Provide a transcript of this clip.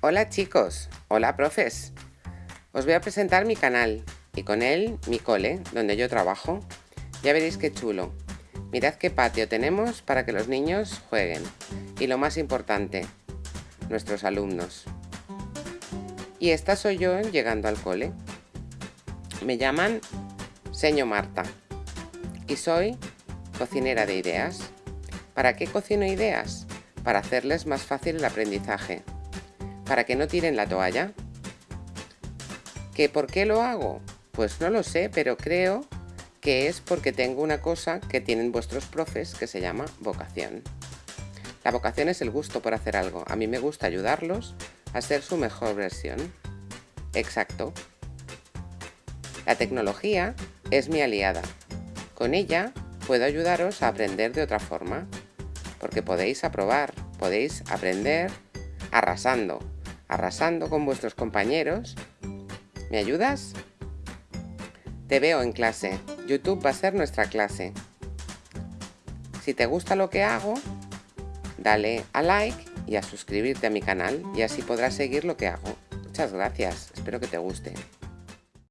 Hola chicos, hola profes. Os voy a presentar mi canal y con él mi cole, donde yo trabajo. Ya veréis qué chulo. Mirad qué patio tenemos para que los niños jueguen. Y lo más importante, nuestros alumnos. Y esta soy yo llegando al cole. Me llaman Seño Marta y soy cocinera de ideas. ¿Para qué cocino ideas? Para hacerles más fácil el aprendizaje. Para que no tiren la toalla. ¿Que por qué lo hago? Pues no lo sé, pero creo que es porque tengo una cosa que tienen vuestros profes que se llama vocación. La vocación es el gusto por hacer algo. A mí me gusta ayudarlos a ser su mejor versión. Exacto. La tecnología es mi aliada. Con ella puedo ayudaros a aprender de otra forma, porque podéis aprobar, podéis aprender arrasando, arrasando con vuestros compañeros. ¿Me ayudas? Te veo en clase. YouTube va a ser nuestra clase. Si te gusta lo que hago, dale a like y a suscribirte a mi canal y así podrás seguir lo que hago. Muchas gracias, espero que te guste.